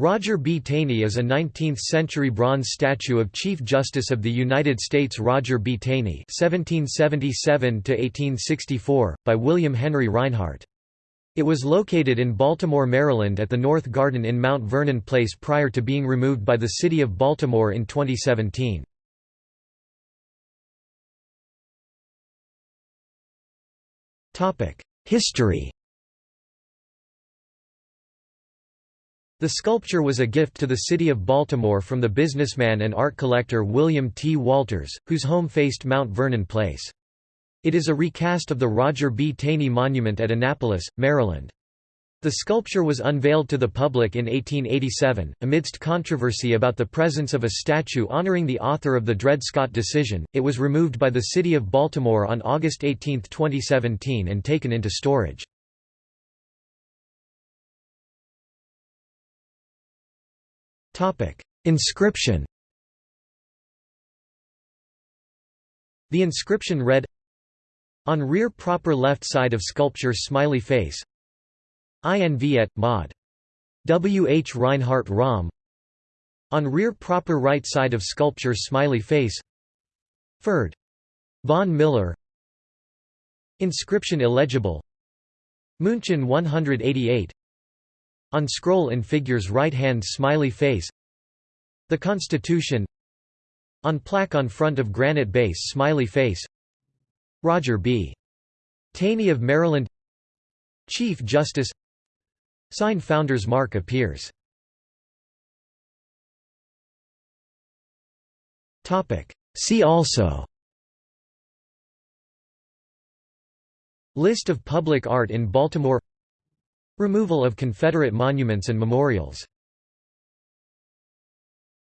Roger B. Taney is a 19th-century bronze statue of Chief Justice of the United States Roger B. Taney (1777–1864) by William Henry Rinehart. It was located in Baltimore, Maryland at the North Garden in Mount Vernon Place prior to being removed by the City of Baltimore in 2017. History The sculpture was a gift to the city of Baltimore from the businessman and art collector William T. Walters, whose home faced Mount Vernon Place. It is a recast of the Roger B. Taney Monument at Annapolis, Maryland. The sculpture was unveiled to the public in 1887, amidst controversy about the presence of a statue honoring the author of the Dred Scott decision. It was removed by the City of Baltimore on August 18, 2017 and taken into storage. Inscription The inscription read On rear proper left side of sculpture smiley face INV mod. W. H. Rinehart Rom On rear proper right side of sculpture smiley face Ferd. Von Miller Inscription illegible München 188 on scroll in figures right hand smiley face. The Constitution. On plaque on front of granite base smiley face. Roger B. Taney of Maryland. Chief Justice. Sign Founder's Mark appears. See also. List of public art in Baltimore Removal of Confederate monuments and memorials